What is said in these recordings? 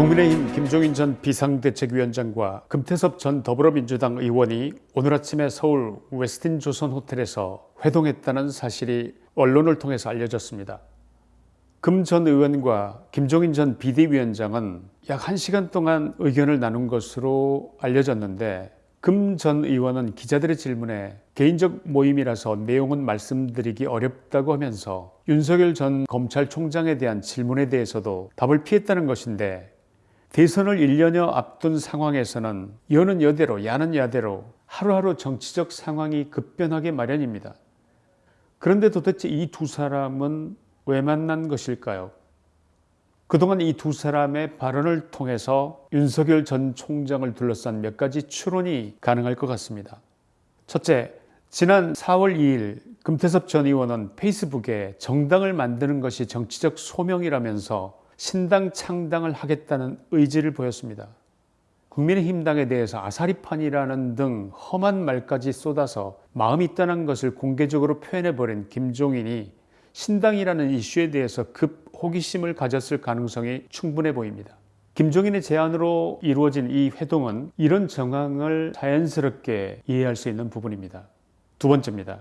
국민의힘 김종인 전 비상대책위원장과 금태섭 전 더불어민주당 의원이 오늘 아침에 서울 웨스틴 조선 호텔에서 회동했다는 사실이 언론을 통해서 알려졌습니다. 금 전 의원과 김종인 전 비대위원장은 약 1시간 동안 의견을 나눈 것으로 알려졌는데 금 전 의원은 기자들의 질문에 개인적 모임이라서 내용은 말씀드리기 어렵다고 하면서 윤석열 전 검찰총장에 대한 질문에 대해서도 답을 피했다는 것인데 대선을 1년여 앞둔 상황에서는 여는 여대로 야는 야대로 하루하루 정치적 상황이 급변하게 마련입니다. 그런데 도대체 이 두 사람은 왜 만난 것일까요? 그동안 이 두 사람의 발언을 통해서 윤석열 전 총장을 둘러싼 몇 가지 추론이 가능할 것 같습니다. 첫째, 지난 4월 2일 금태섭 전 의원은 페이스북에 정당을 만드는 것이 정치적 소명이라면서 신당 창당을 하겠다는 의지를 보였습니다. 국민의힘당에 대해서 아사리판이라는 등 험한 말까지 쏟아서 마음이 떠난 것을 공개적으로 표현해버린 김종인이 신당이라는 이슈에 대해서 급 호기심을 가졌을 가능성이 충분해 보입니다. 김종인의 제안으로 이루어진 이 회동은 이런 정황을 자연스럽게 이해할 수 있는 부분입니다. 두 번째입니다.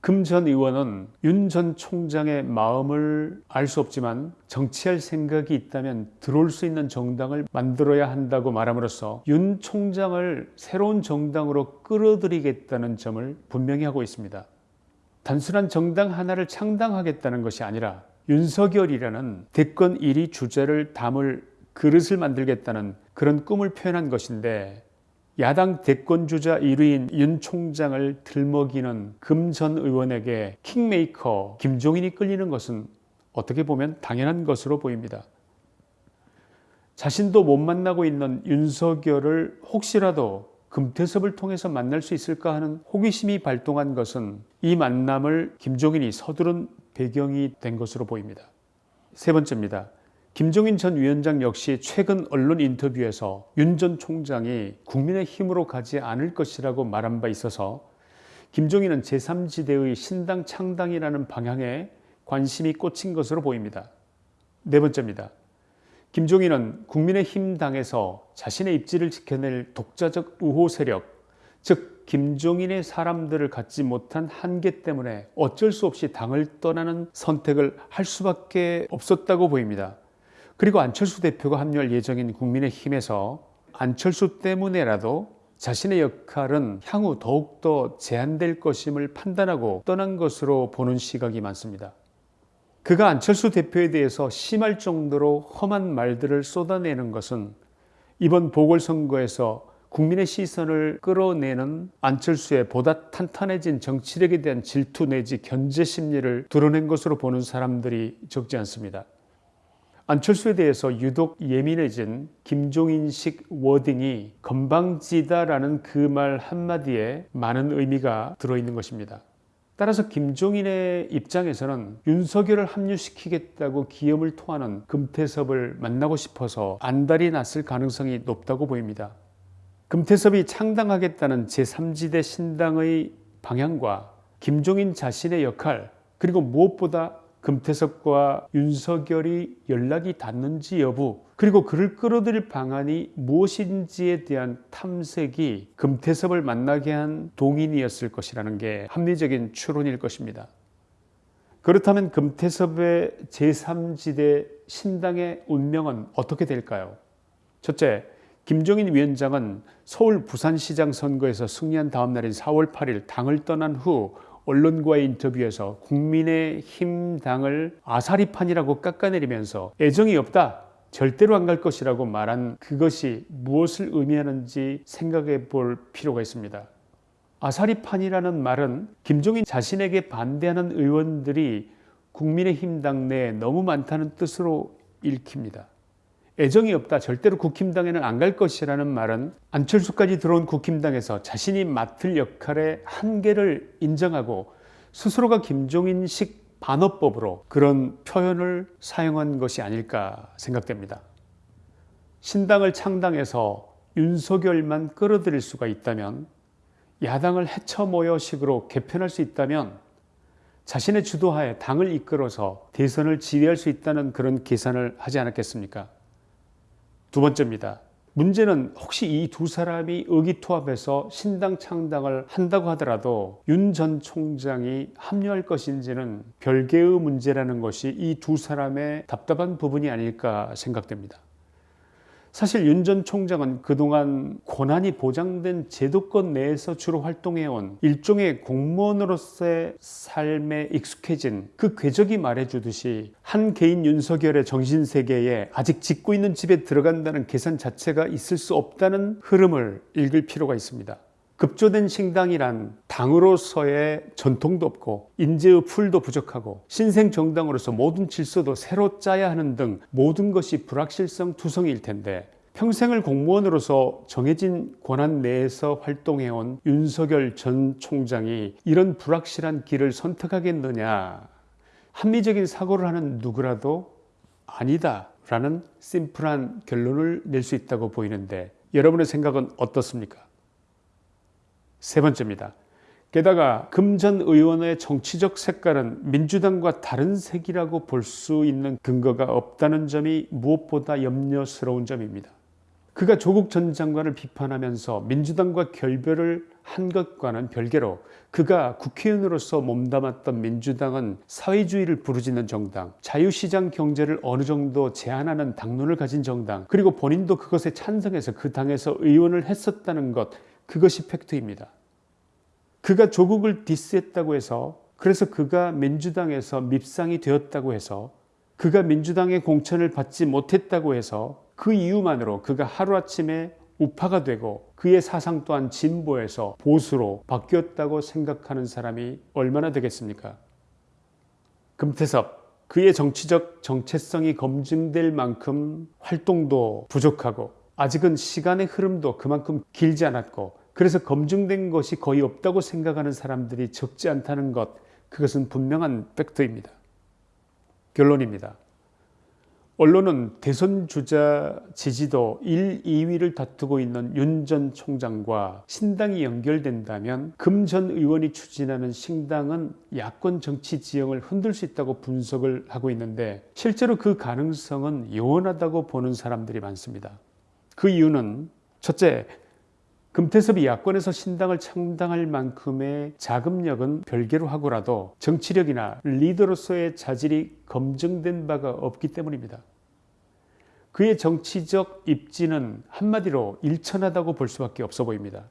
금 전 의원은 윤 전 총장의 마음을 알 수 없지만 정치할 생각이 있다면 들어올 수 있는 정당을 만들어야 한다고 말함으로써 윤 총장을 새로운 정당으로 끌어들이겠다는 점을 분명히 하고 있습니다. 단순한 정당 하나를 창당하겠다는 것이 아니라 윤석열이라는 대권 1위 주제를 담을 그릇을 만들겠다는 그런 꿈을 표현한 것인데 야당 대권주자 1위인 윤 총장을 들먹이는 금 전 의원에게 킹메이커 김종인이 끌리는 것은 어떻게 보면 당연한 것으로 보입니다. 자신도 못 만나고 있는 윤석열을 혹시라도 금태섭을 통해서 만날 수 있을까 하는 호기심이 발동한 것은 이 만남을 김종인이 서두른 배경이 된 것으로 보입니다. 세 번째입니다. 김종인 전 위원장 역시 최근 언론 인터뷰에서 윤 전 총장이 국민의 힘으로 가지 않을 것이라고 말한 바 있어서 김종인은 제3지대의 신당 창당이라는 방향에 관심이 꽂힌 것으로 보입니다. 네 번째입니다. 김종인은 국민의힘 당에서 자신의 입지를 지켜낼 독자적 우호 세력, 즉 김종인의 사람들을 갖지 못한 한계 때문에 어쩔 수 없이 당을 떠나는 선택을 할 수밖에 없었다고 보입니다. 그리고 안철수 대표가 합류할 예정인 국민의힘에서 안철수 때문에라도 자신의 역할은 향후 더욱더 제한될 것임을 판단하고 떠난 것으로 보는 시각이 많습니다. 그가 안철수 대표에 대해서 심할 정도로 험한 말들을 쏟아내는 것은 이번 보궐선거에서 국민의 시선을 끌어내는 안철수의 보다 탄탄해진 정치력에 대한 질투 내지 견제 심리를 드러낸 것으로 보는 사람들이 적지 않습니다. 안철수에 대해서 유독 예민해진 김종인식 워딩이 건방지다라는 그 말 한마디에 많은 의미가 들어있는 것입니다. 따라서 김종인의 입장에서는 윤석열을 합류시키겠다고 기염을 토하는 금태섭을 만나고 싶어서 안달이 났을 가능성이 높다고 보입니다. 금태섭이 창당하겠다는 제3지대 신당의 방향과 김종인 자신의 역할 그리고 무엇보다 금태섭과 윤석열이 연락이 닿는지 여부 그리고 그를 끌어들일 방안이 무엇인지에 대한 탐색이 금태섭을 만나게 한 동인이었을 것이라는 게 합리적인 추론일 것입니다. 그렇다면 금태섭의 제3지대 신당의 운명은 어떻게 될까요? 첫째, 김종인 위원장은 서울 부산시장 선거에서 승리한 다음 날인 4월 8일 당을 떠난 후 언론과의 인터뷰에서 국민의힘 당을 아사리판이라고 깎아내리면서 애정이 없다. 절대로 안 갈 것이라고 말한 그것이 무엇을 의미하는지 생각해 볼 필요가 있습니다. 아사리판이라는 말은 김종인 자신에게 반대하는 의원들이 국민의힘 당 내에 너무 많다는 뜻으로 읽힙니다. 애정이 없다 절대로 국힘당에는 안 갈 것이라는 말은 안철수까지 들어온 국힘당에서 자신이 맡을 역할의 한계를 인정하고 스스로가 김종인식 반어법으로 그런 표현을 사용한 것이 아닐까 생각됩니다. 신당을 창당해서 윤석열만 끌어들일 수가 있다면 야당을 해쳐 모여 식으로 개편할 수 있다면 자신의 주도하에 당을 이끌어서 대선을 지휘할 수 있다는 그런 계산을 하지 않았겠습니까? 두 번째입니다. 문제는 혹시 이 두 사람이 의기투합해서 신당 창당을 한다고 하더라도 윤 전 총장이 합류할 것인지는 별개의 문제라는 것이 이 두 사람의 답답한 부분이 아닐까 생각됩니다. 사실 윤 전 총장은 그동안 고난이 보장된 제도권 내에서 주로 활동해온 일종의 공무원으로서의 삶에 익숙해진 그 궤적이 말해주듯이 한 개인 윤석열의 정신세계에 아직 짓고 있는 집에 들어간다는 계산 자체가 있을 수 없다는 흐름을 읽을 필요가 있습니다. 급조된 신당이란 당으로서의 전통도 없고 인재의 풀도 부족하고 신생 정당으로서 모든 질서도 새로 짜야 하는 등 모든 것이 불확실성 투성일 텐데 평생을 공무원으로서 정해진 권한 내에서 활동해온 윤석열 전 총장이 이런 불확실한 길을 선택하겠느냐 합리적인 사고를 하는 누구라도 아니다 라는 심플한 결론을 낼 수 있다고 보이는데 여러분의 생각은 어떻습니까? 세 번째입니다. 게다가 금전 의원의 정치적 색깔은 민주당과 다른 색이라고 볼 수 있는 근거가 없다는 점이 무엇보다 염려스러운 점입니다. 그가 조국 전 장관을 비판하면서 민주당과 결별을 한 것과는 별개로 그가 국회의원으로서 몸담았던 민주당은 사회주의를 부르짖는 정당, 자유시장 경제를 어느 정도 제한하는 당론을 가진 정당, 그리고 본인도 그것에 찬성해서 그 당에서 의원을 했었다는 것, 그것이 팩트입니다. 그가 조국을 디스했다고 해서 그래서 그가 민주당에서 밉상이 되었다고 해서 그가 민주당의 공천을 받지 못했다고 해서 그 이유만으로 그가 하루아침에 우파가 되고 그의 사상 또한 진보에서 보수로 바뀌었다고 생각하는 사람이 얼마나 되겠습니까? 금태섭 그의 정치적 정체성이 검증될 만큼 활동도 부족하고 아직은 시간의 흐름도 그만큼 길지 않았고 그래서 검증된 것이 거의 없다고 생각하는 사람들이 적지 않다는 것 그것은 분명한 팩트입니다. 결론입니다. 언론은 대선 주자 지지도 1, 2위를 다투고 있는 윤 전 총장과 신당이 연결된다면 금 전 의원이 추진하는 신당은 야권 정치 지형을 흔들 수 있다고 분석을 하고 있는데 실제로 그 가능성은 요원하다고 보는 사람들이 많습니다. 그 이유는 첫째, 금태섭이 야권에서 신당을 창당할 만큼의 자금력은 별개로 하고라도 정치력이나 리더로서의 자질이 검증된 바가 없기 때문입니다. 그의 정치적 입지는 한마디로 일천하다고 볼 수밖에 없어 보입니다.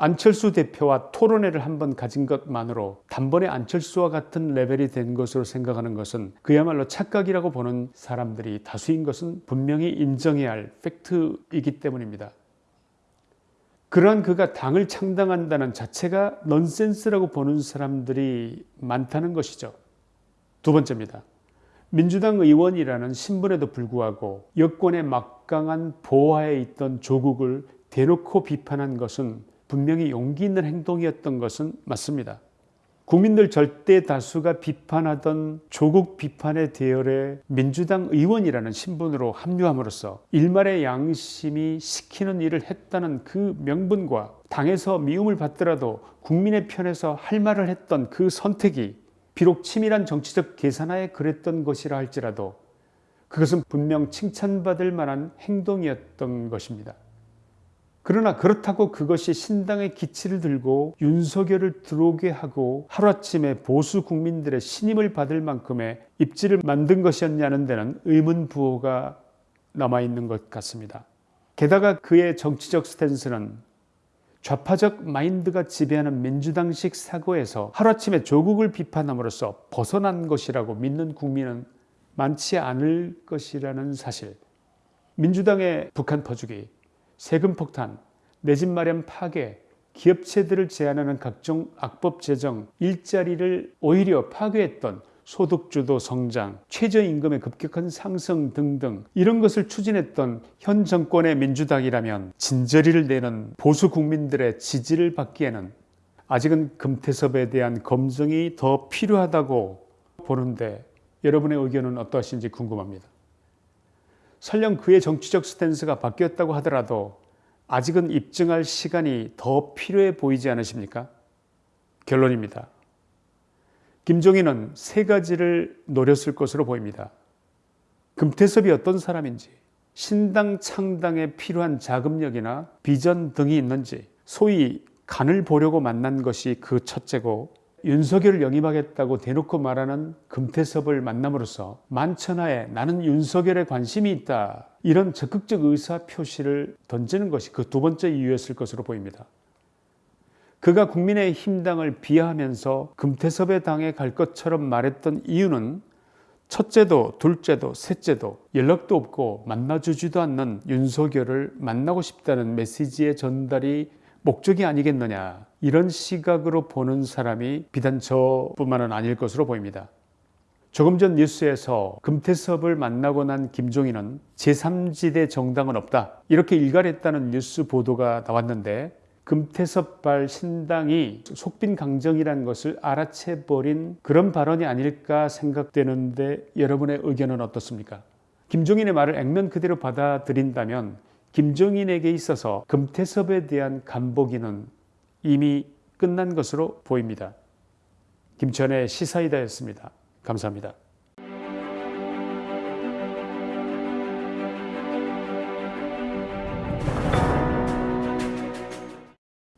안철수 대표와 토론회를 한번 가진 것만으로 단번에 안철수와 같은 레벨이 된 것으로 생각하는 것은 그야말로 착각이라고 보는 사람들이 다수인 것은 분명히 인정해야 할 팩트이기 때문입니다. 그러한 그가 당을 창당한다는 자체가 넌센스라고 보는 사람들이 많다는 것이죠. 두 번째입니다. 민주당 의원이라는 신분에도 불구하고 여권의 막강한 보호하에 있던 조국을 대놓고 비판한 것은 분명히 용기 있는 행동이었던 것은 맞습니다. 국민들 절대 다수가 비판하던 조국 비판의 대열에 민주당 의원이라는 신분으로 합류함으로써 일말의 양심이 시키는 일을 했다는 그 명분과 당에서 미움을 받더라도 국민의 편에서 할 말을 했던 그 선택이 비록 치밀한 정치적 계산하에 그랬던 것이라 할지라도 그것은 분명 칭찬받을 만한 행동이었던 것입니다. 그러나 그렇다고 그것이 신당의 기치를 들고 윤석열을 들어오게 하고 하루아침에 보수 국민들의 신임을 받을 만큼의 입지를 만든 것이었냐는 데는 의문 부호가 남아있는 것 같습니다. 게다가 그의 정치적 스탠스는 좌파적 마인드가 지배하는 민주당식 사고에서 하루아침에 조국을 비판함으로써 벗어난 것이라고 믿는 국민은 많지 않을 것이라는 사실 민주당의 북한 퍼주기 세금 폭탄, 내 집 마련 파괴, 기업체들을 제한하는 각종 악법 제정, 일자리를 오히려 파괴했던 소득주도 성장, 최저임금의 급격한 상승 등등 이런 것을 추진했던 현 정권의 민주당이라면 진저리를 내는 보수 국민들의 지지를 받기에는 아직은 금태섭에 대한 검증이 더 필요하다고 보는데 여러분의 의견은 어떠하신지 궁금합니다. 설령 그의 정치적 스탠스가 바뀌었다고 하더라도 아직은 입증할 시간이 더 필요해 보이지 않으십니까? 결론입니다. 김종인은 세 가지를 노렸을 것으로 보입니다. 금태섭이 어떤 사람인지, 신당 창당에 필요한 자금력이나 비전 등이 있는지 소위 간을 보려고 만난 것이 그 첫째고 윤석열을 영입하겠다고 대놓고 말하는 금태섭을 만남으로써 만천하에 나는 윤석열에 관심이 있다 이런 적극적 의사 표시를 던지는 것이 그 두 번째 이유였을 것으로 보입니다. 그가 국민의힘 당을 비하하면서 금태섭의 당에 갈 것처럼 말했던 이유는 첫째도 둘째도 셋째도 연락도 없고 만나주지도 않는 윤석열을 만나고 싶다는 메시지의 전달이 목적이 아니겠느냐 이런 시각으로 보는 사람이 비단 저뿐만은 아닐 것으로 보입니다. 조금 전 뉴스에서 금태섭을 만나고 난 김종인은 제3지대 정당은 없다 이렇게 일갈했다는 뉴스 보도가 나왔는데 금태섭발 신당이 속빈 강정이라는 것을 알아채버린 그런 발언이 아닐까 생각되는데 여러분의 의견은 어떻습니까? 김종인의 말을 액면 그대로 받아들인다면 김종인에게 있어서 금태섭에 대한 간보기는 이미 끝난 것으로 보입니다. 김천의 시사이다였습니다. 감사합니다.